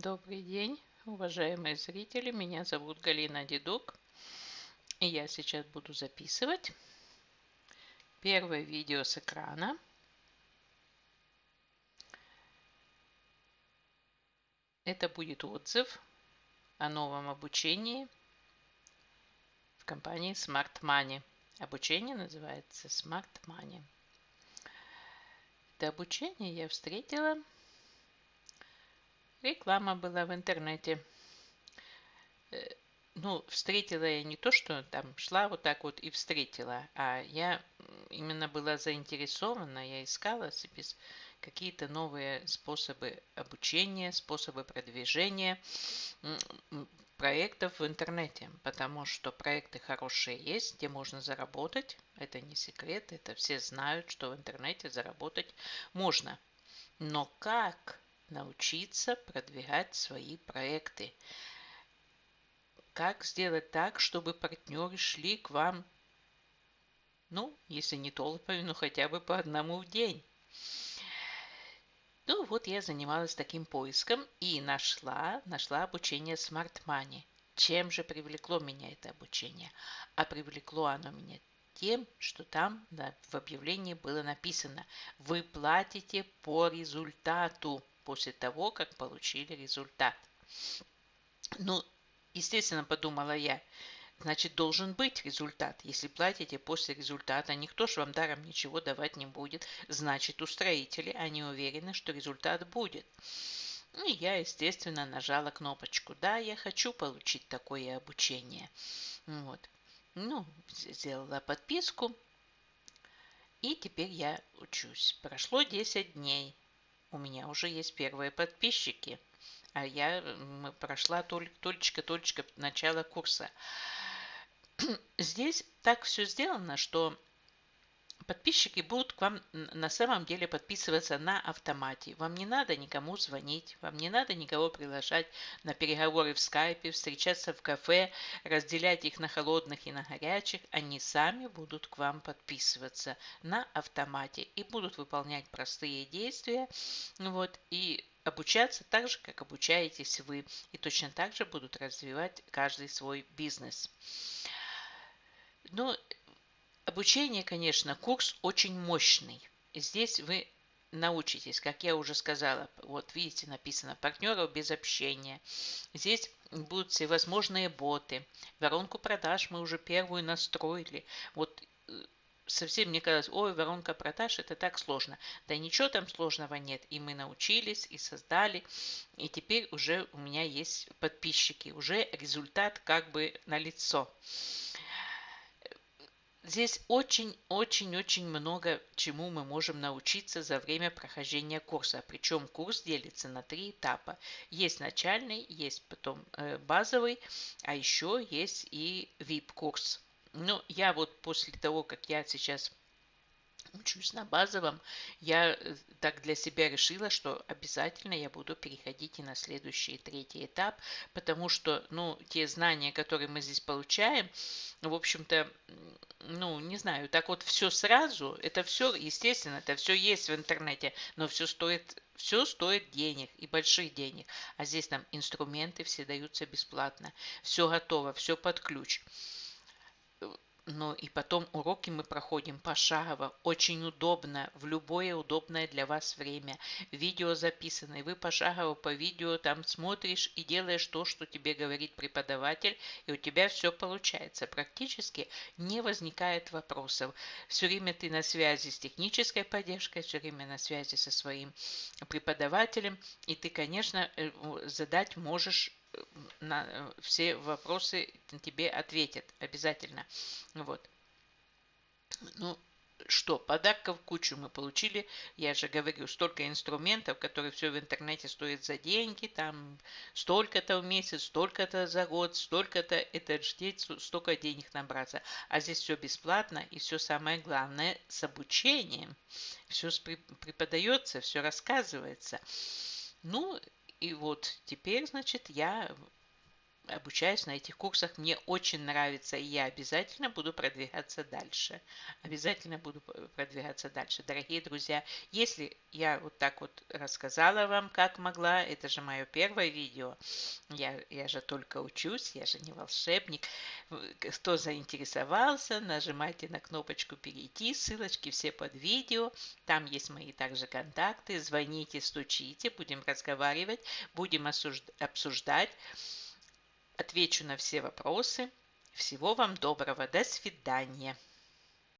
Добрый день, уважаемые зрители. Меня зовут Галина Дедук. И я сейчас буду записывать первое видео с экрана. Это будет отзыв о новом обучении в компании Smart Money. Обучение называется Smart Money. Это обучение я встретила Реклама была в интернете. Э, ну, встретила я не то, что там шла вот так вот и встретила, а я именно была заинтересована, я искала себе какие-то новые способы обучения, способы продвижения проектов в интернете, потому что проекты хорошие есть, где можно заработать. Это не секрет, это все знают, что в интернете заработать можно. Но как научиться продвигать свои проекты. Как сделать так, чтобы партнеры шли к вам, ну, если не толпами, но хотя бы по одному в день. Ну вот я занималась таким поиском и нашла, нашла обучение Smart Money. Чем же привлекло меня это обучение? А привлекло оно меня тем, что там да, в объявлении было написано «Вы платите по результату» после того, как получили результат. Ну, естественно, подумала я, значит, должен быть результат. Если платите после результата, никто же вам даром ничего давать не будет. Значит, устроители, они уверены, что результат будет. Ну, и я, естественно, нажала кнопочку «Да, я хочу получить такое обучение». Вот. Ну, сделала подписку. И теперь я учусь. Прошло 10 дней у меня уже есть первые подписчики. А я прошла только-только начало курса. Здесь так все сделано, что подписчики будут к вам на самом деле подписываться на автомате. Вам не надо никому звонить, вам не надо никого приглашать на переговоры в скайпе, встречаться в кафе, разделять их на холодных и на горячих. Они сами будут к вам подписываться на автомате и будут выполнять простые действия. Вот, и обучаться так же, как обучаетесь вы. И точно так же будут развивать каждый свой бизнес. Но Обучение, конечно, курс очень мощный. Здесь вы научитесь, как я уже сказала, вот видите, написано партнеров без общения. Здесь будут всевозможные боты. Воронку продаж мы уже первую настроили. Вот э, совсем мне казалось, ой, воронка продаж, это так сложно. Да ничего там сложного нет. И мы научились, и создали. И теперь уже у меня есть подписчики. Уже результат как бы на лицо. Здесь очень-очень-очень много чему мы можем научиться за время прохождения курса. Причем курс делится на три этапа. Есть начальный, есть потом э, базовый, а еще есть и VIP-курс. Ну, я вот после того, как я сейчас учусь на базовом, я э, так для себя решила, что обязательно я буду переходить и на следующий третий этап, потому что, ну, те знания, которые мы здесь получаем, в общем-то, ну, не знаю, так вот все сразу, это все, естественно, это все есть в интернете, но все стоит все стоит денег и больших денег. А здесь нам инструменты все даются бесплатно. Все готово, все под ключ. Ну и потом уроки мы проходим пошагово, очень удобно, в любое удобное для вас время. Видео записано, и вы пошагово по видео там смотришь и делаешь то, что тебе говорит преподаватель, и у тебя все получается. Практически не возникает вопросов. Все время ты на связи с технической поддержкой, все время на связи со своим преподавателем, и ты, конечно, э, задать можешь на э, все вопросы тебе ответят обязательно. Вот. Ну, что, подарков кучу мы получили. Я же говорю, столько инструментов, которые все в интернете стоят за деньги, там столько-то в месяц, столько-то за год, столько-то, это ждет столько денег набраться. А здесь все бесплатно и все самое главное с обучением. Все преподается, все рассказывается. Ну, и вот теперь, значит, я обучаюсь на этих курсах, мне очень нравится, и я обязательно буду продвигаться дальше. Обязательно буду продвигаться дальше. Дорогие друзья, если я вот так вот рассказала вам, как могла, это же мое первое видео, я, я же только учусь, я же не волшебник. Кто заинтересовался, нажимайте на кнопочку «Перейти», ссылочки все под видео, там есть мои также контакты, звоните, стучите, будем разговаривать, будем обсуждать отвечу на все вопросы. Всего вам доброго. До свидания.